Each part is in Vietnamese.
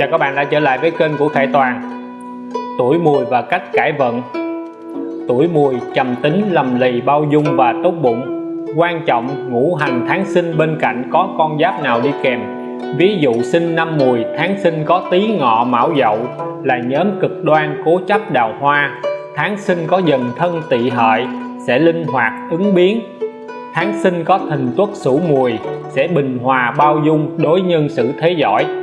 Chào các bạn đã trở lại với kênh của Khải Toàn. Tuổi mùi và cách cải vận. Tuổi mùi trầm tính, lầm lì, bao dung và tốt bụng. Quan trọng ngũ hành tháng sinh bên cạnh có con giáp nào đi kèm. Ví dụ sinh năm mùi, tháng sinh có tí ngọ mão dậu là nhóm cực đoan cố chấp đào hoa. Tháng sinh có dần thân tỵ hợi sẽ linh hoạt ứng biến. Tháng sinh có thìn tuất sửu mùi sẽ bình hòa bao dung đối nhân xử thế giỏi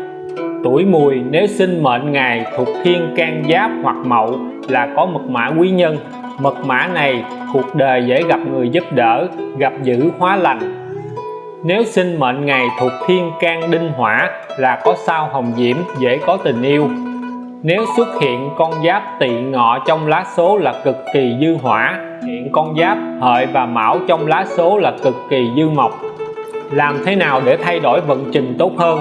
tuổi mùi nếu sinh mệnh ngày thuộc thiên can giáp hoặc mậu là có mật mã quý nhân. Mật mã này cuộc đời dễ gặp người giúp đỡ, gặp dữ hóa lành. Nếu sinh mệnh ngày thuộc thiên can đinh hỏa là có sao hồng diễm, dễ có tình yêu. Nếu xuất hiện con giáp tỵ ngọ trong lá số là cực kỳ dư hỏa. Hiện con giáp, hợi và mão trong lá số là cực kỳ dư mộc. Làm thế nào để thay đổi vận trình tốt hơn?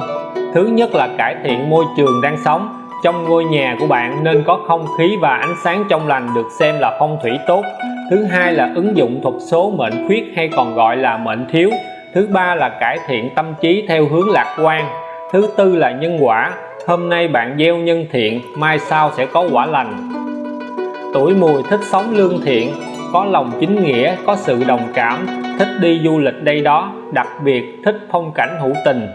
Thứ nhất là cải thiện môi trường đang sống. Trong ngôi nhà của bạn nên có không khí và ánh sáng trong lành được xem là phong thủy tốt. Thứ hai là ứng dụng thuật số mệnh khuyết hay còn gọi là mệnh thiếu. Thứ ba là cải thiện tâm trí theo hướng lạc quan. Thứ tư là nhân quả. Hôm nay bạn gieo nhân thiện, mai sau sẽ có quả lành. Tuổi mùi thích sống lương thiện, có lòng chính nghĩa, có sự đồng cảm, thích đi du lịch đây đó, đặc biệt thích phong cảnh hữu tình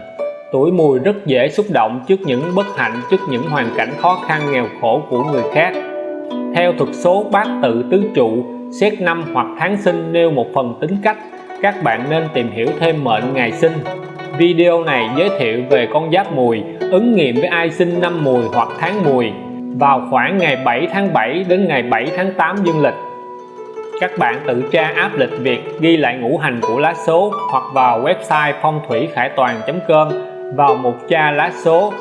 tuổi mùi rất dễ xúc động trước những bất hạnh, trước những hoàn cảnh khó khăn, nghèo khổ của người khác. Theo thuật số bát tự tứ trụ, xét năm hoặc tháng sinh nêu một phần tính cách, các bạn nên tìm hiểu thêm mệnh ngày sinh. Video này giới thiệu về con giáp mùi, ứng nghiệm với ai sinh năm mùi hoặc tháng mùi. Vào khoảng ngày 7 tháng 7 đến ngày 7 tháng 8 dương lịch. Các bạn tự tra áp lịch việc ghi lại ngũ hành của lá số hoặc vào website phong thủy khải toàn.com vào mục tra lá số.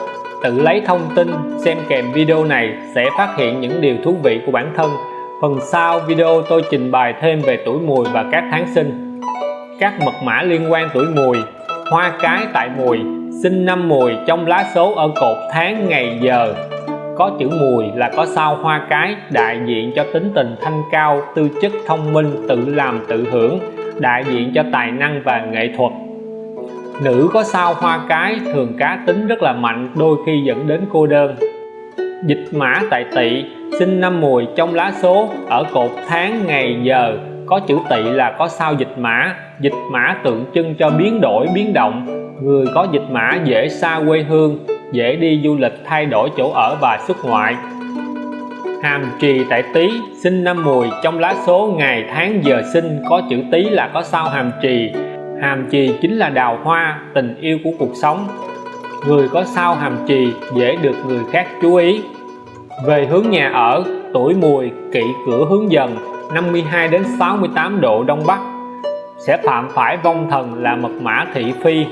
Tự lấy thông tin xem kèm video này sẽ phát hiện những điều thú vị của bản thân. Phần sau video tôi trình bày thêm về tuổi mùi và các tháng sinh. Các mật mã liên quan tuổi mùi. Hoa cái tại mùi. Sinh năm mùi trong lá số ở cột tháng, ngày, giờ. Có chữ mùi là có sao hoa cái đại diện cho tính tình thanh cao, tư chất thông minh, tự làm tự hưởng, đại diện cho tài năng và nghệ thuật nữ có sao hoa cái thường cá tính rất là mạnh, đôi khi dẫn đến cô đơn. Dịch mã tại tỵ, sinh năm mùi trong lá số, ở cột tháng, ngày, giờ. Có chữ tỵ là có sao dịch mã. Dịch mã tượng trưng cho biến đổi, biến động. Người có dịch mã dễ xa quê hương, dễ đi du lịch, thay đổi chỗ ở và xuất ngoại. Hàm trì tại tý, sinh năm mùi trong lá số, ngày, tháng, giờ sinh. Có chữ tý là có sao hàm trì hàm trì chính là đào hoa, tình yêu của cuộc sống. Người có sao hàm trì dễ được người khác chú ý. Về hướng nhà ở, tuổi mùi kỵ cửa hướng dần 52 đến 68 độ đông bắc. Sẽ phạm phải vong thần là mật mã thị phi.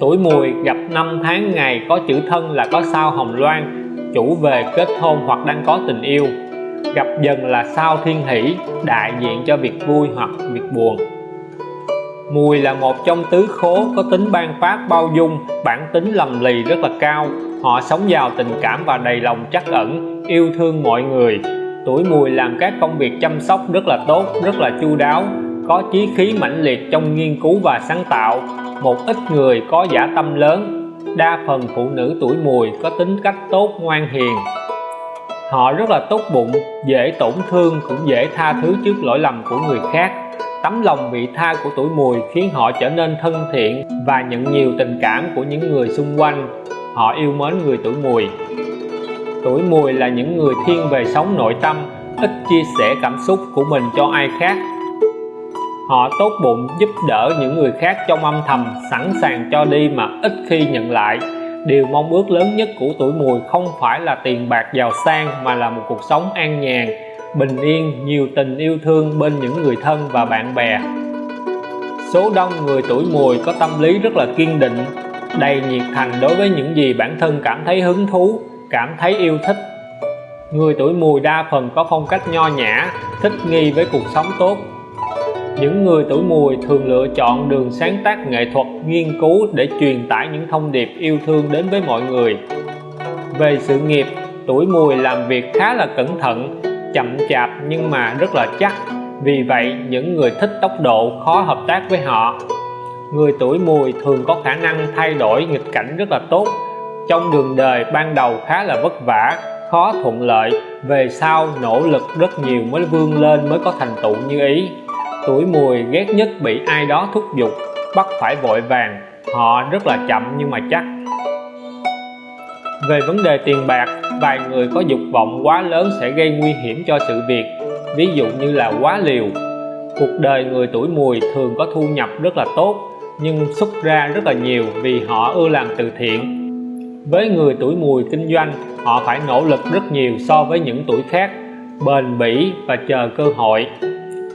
Tuổi mùi gặp năm tháng ngày có chữ thân là có sao hồng loan, chủ về kết hôn hoặc đang có tình yêu. Gặp dần là sao thiên hỷ, đại diện cho việc vui hoặc việc buồn. Mùi là một trong tứ khố có tính ban phát bao dung, bản tính lầm lì rất là cao. Họ sống giàu tình cảm và đầy lòng trắc ẩn, yêu thương mọi người. Tuổi mùi làm các công việc chăm sóc rất là tốt, rất là chu đáo, có chí khí mãnh liệt trong nghiên cứu và sáng tạo. Một ít người có giả tâm lớn, đa phần phụ nữ tuổi mùi có tính cách tốt ngoan hiền. Họ rất là tốt bụng, dễ tổn thương cũng dễ tha thứ trước lỗi lầm của người khác tấm lòng vị tha của tuổi mùi khiến họ trở nên thân thiện và nhận nhiều tình cảm của những người xung quanh. Họ yêu mến người tuổi mùi. Tuổi mùi là những người thiên về sống nội tâm, ít chia sẻ cảm xúc của mình cho ai khác. Họ tốt bụng giúp đỡ những người khác trong âm thầm, sẵn sàng cho đi mà ít khi nhận lại. Điều mong ước lớn nhất của tuổi mùi không phải là tiền bạc giàu sang mà là một cuộc sống an nhàn bình yên, nhiều tình yêu thương bên những người thân và bạn bè. Số đông người tuổi mùi có tâm lý rất là kiên định, đầy nhiệt thành đối với những gì bản thân cảm thấy hứng thú, cảm thấy yêu thích. Người tuổi mùi đa phần có phong cách nho nhã, thích nghi với cuộc sống tốt. Những người tuổi mùi thường lựa chọn đường sáng tác nghệ thuật nghiên cứu để truyền tải những thông điệp yêu thương đến với mọi người. Về sự nghiệp, tuổi mùi làm việc khá là cẩn thận chậm chạp nhưng mà rất là chắc. Vì vậy, những người thích tốc độ khó hợp tác với họ. Người tuổi mùi thường có khả năng thay đổi nghịch cảnh rất là tốt. Trong đường đời ban đầu khá là vất vả, khó thuận lợi. Về sau, nỗ lực rất nhiều mới vươn lên mới có thành tựu như ý. Tuổi mùi ghét nhất bị ai đó thúc giục, bắt phải vội vàng. Họ rất là chậm nhưng mà chắc về vấn đề tiền bạc, vài người có dục vọng quá lớn sẽ gây nguy hiểm cho sự việc, ví dụ như là quá liều. Cuộc đời người tuổi mùi thường có thu nhập rất là tốt, nhưng xuất ra rất là nhiều vì họ ưa làm từ thiện. Với người tuổi mùi kinh doanh, họ phải nỗ lực rất nhiều so với những tuổi khác, bền bỉ và chờ cơ hội.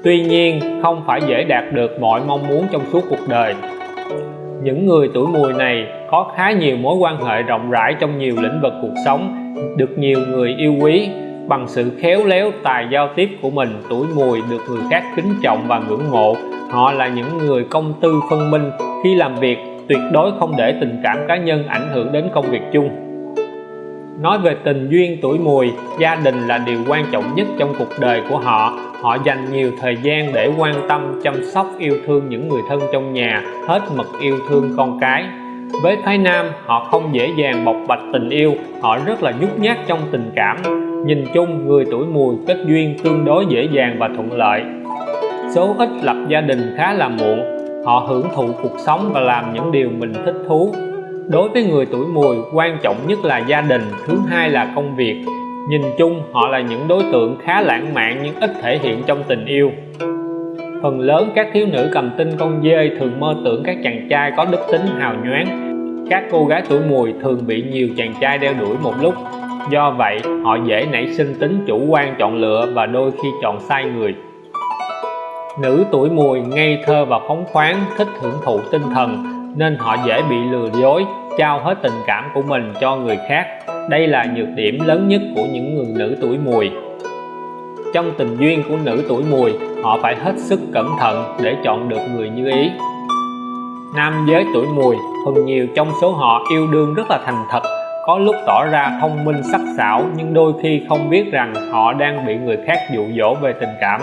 Tuy nhiên, không phải dễ đạt được mọi mong muốn trong suốt cuộc đời những người tuổi mùi này có khá nhiều mối quan hệ rộng rãi trong nhiều lĩnh vực cuộc sống, được nhiều người yêu quý. Bằng sự khéo léo tài giao tiếp của mình, tuổi mùi được người khác kính trọng và ngưỡng mộ. Họ là những người công tư phân minh, khi làm việc tuyệt đối không để tình cảm cá nhân ảnh hưởng đến công việc chung. Nói về tình duyên tuổi mùi, gia đình là điều quan trọng nhất trong cuộc đời của họ họ dành nhiều thời gian để quan tâm, chăm sóc, yêu thương những người thân trong nhà, hết mực yêu thương con cái. Với phái nam, họ không dễ dàng bộc bạch tình yêu, họ rất là nhút nhát trong tình cảm. Nhìn chung, người tuổi mùi, kết duyên tương đối dễ dàng và thuận lợi. Số ít lập gia đình khá là muộn, họ hưởng thụ cuộc sống và làm những điều mình thích thú. Đối với người tuổi mùi, quan trọng nhất là gia đình, thứ hai là công việc nhìn chung, họ là những đối tượng khá lãng mạn nhưng ít thể hiện trong tình yêu. Phần lớn các thiếu nữ cầm tinh con dê thường mơ tưởng các chàng trai có đức tính hào nhoáng. Các cô gái tuổi mùi thường bị nhiều chàng trai đeo đuổi một lúc. Do vậy, họ dễ nảy sinh tính chủ quan chọn lựa và đôi khi chọn sai người. Nữ tuổi mùi ngây thơ và phóng khoáng, thích hưởng thụ tinh thần, nên họ dễ bị lừa dối, trao hết tình cảm của mình cho người khác đây là nhược điểm lớn nhất của những người nữ tuổi mùi. Trong tình duyên của nữ tuổi mùi, họ phải hết sức cẩn thận để chọn được người như ý. Nam giới tuổi mùi, phần nhiều trong số họ yêu đương rất là thành thật, có lúc tỏ ra thông minh, sắc sảo, nhưng đôi khi không biết rằng họ đang bị người khác dụ dỗ về tình cảm.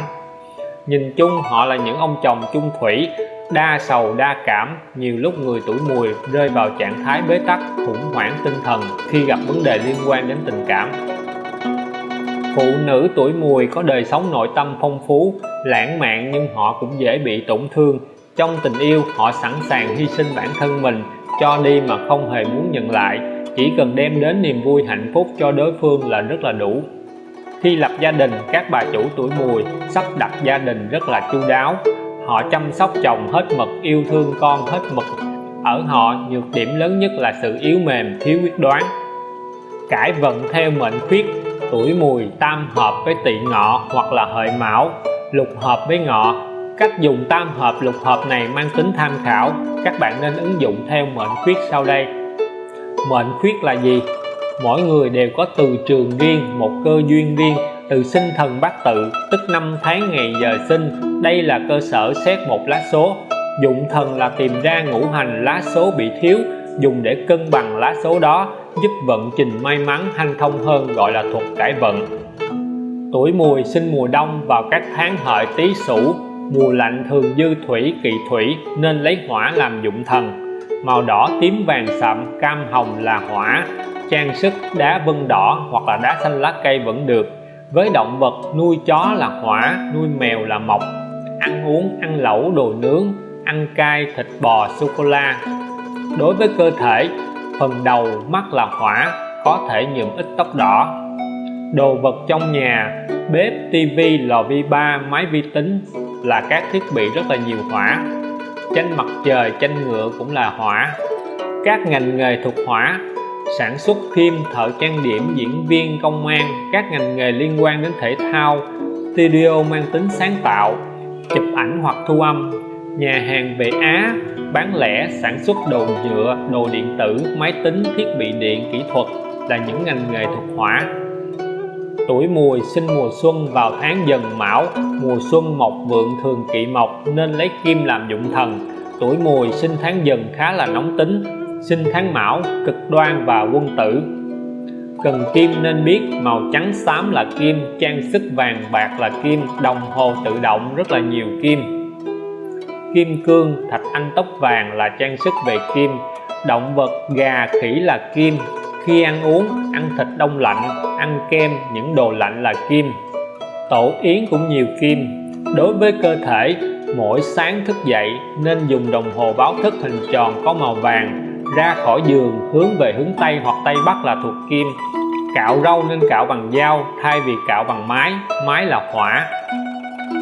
Nhìn chung, họ là những ông chồng chung thủy đa sầu, đa cảm, nhiều lúc người tuổi mùi rơi vào trạng thái bế tắc, khủng hoảng tinh thần khi gặp vấn đề liên quan đến tình cảm. Phụ nữ tuổi mùi có đời sống nội tâm phong phú, lãng mạn nhưng họ cũng dễ bị tổn thương. Trong tình yêu, họ sẵn sàng hy sinh bản thân mình cho đi mà không hề muốn nhận lại. Chỉ cần đem đến niềm vui hạnh phúc cho đối phương là rất là đủ. Khi lập gia đình, các bà chủ tuổi mùi sắp đặt gia đình rất là chu đáo họ chăm sóc chồng hết mực, yêu thương con hết mực. Ở họ, nhược điểm lớn nhất là sự yếu mềm, thiếu quyết đoán. Cải vận theo mệnh khuyết, tuổi mùi tam hợp với tỵ ngọ hoặc là hợi mão, lục hợp với ngọ. Cách dùng tam hợp, lục hợp này mang tính tham khảo. Các bạn nên ứng dụng theo mệnh khuyết sau đây. Mệnh khuyết là gì? Mỗi người đều có từ trường riêng, một cơ duyên riêng, từ sinh thần bát tự, tức năm tháng ngày giờ sinh đây là cơ sở xét một lá số. Dụng thần là tìm ra ngũ hành lá số bị thiếu, dùng để cân bằng lá số đó, giúp vận trình may mắn hanh thông hơn gọi là thuật cải vận. Tuổi mùi sinh mùa đông vào các tháng hợi tý sửu. Mùa lạnh thường dư thủy kỵ thủy, nên lấy hỏa làm dụng thần. Màu đỏ, tím vàng sậm cam, hồng là hỏa. Trang sức, đá vân đỏ hoặc là đá xanh lá cây vẫn được. Với động vật, nuôi chó là hỏa, nuôi mèo là mộc ăn uống, ăn lẩu, đồ nướng, ăn cay, thịt bò sô cô la đối với cơ thể, phần đầu, mắt là hỏa, có thể nhuộm ít tóc đỏ. Đồ vật trong nhà, bếp tivi lò vi ba, máy vi tính là các thiết bị rất là nhiều hỏa. Tranh mặt trời tranh ngựa cũng là hỏa. Các ngành nghề thuộc hỏa, sản xuất phim, thợ trang điểm, diễn viên, công an, các ngành nghề liên quan đến thể thao, studio mang tính sáng tạo chụp ảnh hoặc thu âm. Nhà hàng về Á bán lẻ, sản xuất đồ nhựa, đồ điện tử, máy tính, thiết bị điện, kỹ thuật là những ngành nghề thuộc hỏa tuổi mùi sinh mùa xuân vào tháng dần mão, mùa xuân mộc vượng thường kỵ mộc nên lấy kim làm dụng thần. Tuổi mùi sinh tháng dần khá là nóng tính, sinh tháng mão cực đoan và quân tử cần kim nên biết, màu trắng xám là kim, trang sức vàng bạc là kim, đồng hồ tự động rất là nhiều kim. Kim cương, thạch anh tóc vàng là trang sức về kim, động vật, gà, khỉ là kim. Khi ăn uống, ăn thịt đông lạnh, ăn kem, những đồ lạnh là kim. Tổ yến cũng nhiều kim. Đối với cơ thể, mỗi sáng thức dậy nên dùng đồng hồ báo thức hình tròn có màu vàng, ra khỏi giường hướng về hướng Tây hoặc Tây Bắc là thuộc kim cạo râu nên cạo bằng dao, thay vì cạo bằng máy. Máy là hỏa.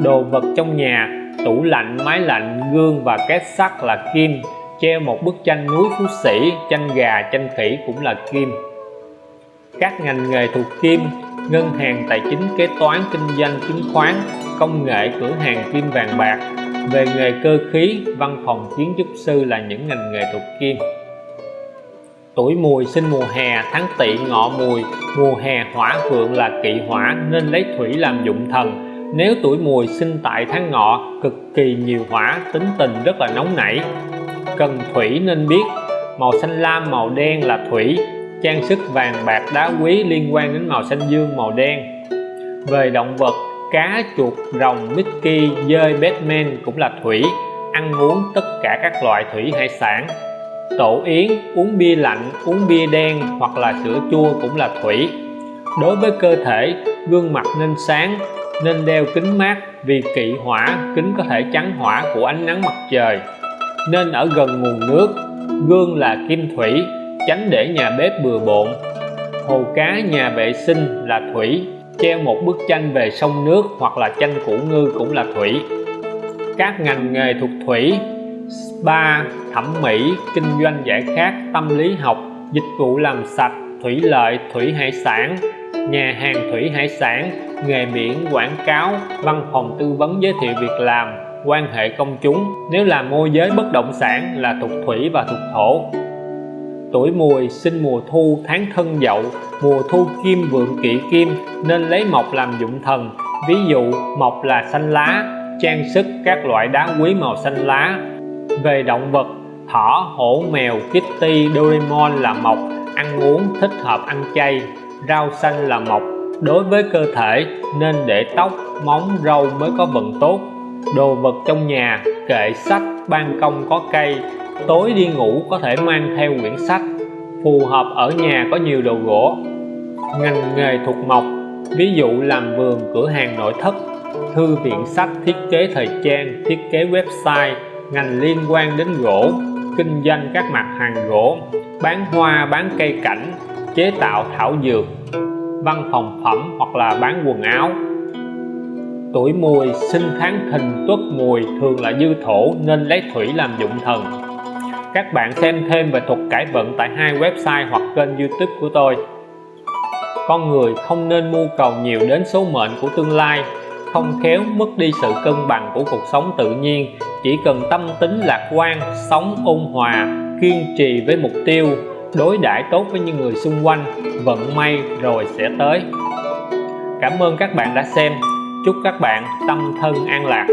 Đồ vật trong nhà, tủ lạnh, máy lạnh, gương và két sắt là kim. Treo một bức tranh núi phú sĩ, tranh gà, tranh khỉ cũng là kim. Các ngành nghề thuộc kim, ngân hàng, tài chính, kế toán, kinh doanh, chứng khoán, công nghệ, cửa hàng kim vàng bạc. Về nghề cơ khí, văn phòng, kiến trúc sư là những ngành nghề thuộc kim tuổi mùi sinh mùa hè, tháng tỵ ngọ mùi. Mùa hè hỏa vượng là kỵ hỏa, nên lấy thủy làm dụng thần. Nếu tuổi mùi sinh tại tháng ngọ, cực kỳ nhiều hỏa, tính tình rất là nóng nảy. Cần thủy nên biết, màu xanh lam, màu đen là thủy. Trang sức vàng bạc đá quý liên quan đến màu xanh dương, màu đen. Về động vật, cá, chuột, rồng, Mickey, dơi, Batman cũng là thủy. Ăn uống tất cả các loại thủy hải sản tổ yến, uống bia lạnh, uống bia đen hoặc là sữa chua cũng là thủy. Đối với cơ thể, gương mặt nên sáng, nên đeo kính mát vì kỵ hỏa, kính có thể chắn hỏa của ánh nắng mặt trời. Nên ở gần nguồn nước, gương là kim thủy, tránh để nhà bếp bừa bộn. Hồ cá nhà vệ sinh là thủy, treo một bức tranh về sông nước hoặc là tranh củ ngư cũng là thủy. Các ngành nghề thuộc thủy, spa thẩm mỹ, kinh doanh giải khát, tâm lý học, dịch vụ làm sạch, thủy lợi, thủy hải sản, nhà hàng thủy hải sản, nghề biển, quảng cáo, văn phòng tư vấn giới thiệu việc làm, quan hệ công chúng. Nếu là môi giới bất động sản là thuộc thủy và thuộc thổ. Tuổi mùi, sinh mùa thu, tháng thân dậu, mùa thu kim, vượng kỵ kim, nên lấy mộc làm dụng thần. Ví dụ, mộc là xanh lá, trang sức các loại đá quý màu xanh lá. Về động vật thỏ, hổ, mèo, kitty, doraemon là mộc. Ăn uống, thích hợp ăn chay. Rau xanh là mộc. Đối với cơ thể, nên để tóc, móng, râu mới có vận tốt. Đồ vật trong nhà, kệ sách, ban công có cây. Tối đi ngủ có thể mang theo quyển sách. Phù hợp ở nhà có nhiều đồ gỗ. Ngành nghề thuộc mộc, ví dụ làm vườn, cửa hàng nội thất. Thư viện sách, thiết kế thời trang, thiết kế website. Ngành liên quan đến gỗ kinh doanh các mặt hàng gỗ, bán hoa, bán cây cảnh, chế tạo thảo dược, văn phòng phẩm hoặc là bán quần áo. Tuổi mùi, sinh tháng, thìn, tuất mùi thường là dư thổ nên lấy thủy làm dụng thần. Các bạn xem thêm về thuật cải vận tại hai website hoặc kênh youtube của tôi. Con người không nên mưu cầu nhiều đến số mệnh của tương lai, không khéo mất đi sự cân bằng của cuộc sống tự nhiên chỉ cần tâm tính lạc quan, sống ôn hòa, kiên trì với mục tiêu, đối đãi tốt với những người xung quanh, vận may rồi sẽ tới. Cảm ơn các bạn đã xem. Chúc các bạn tâm thân an lạc.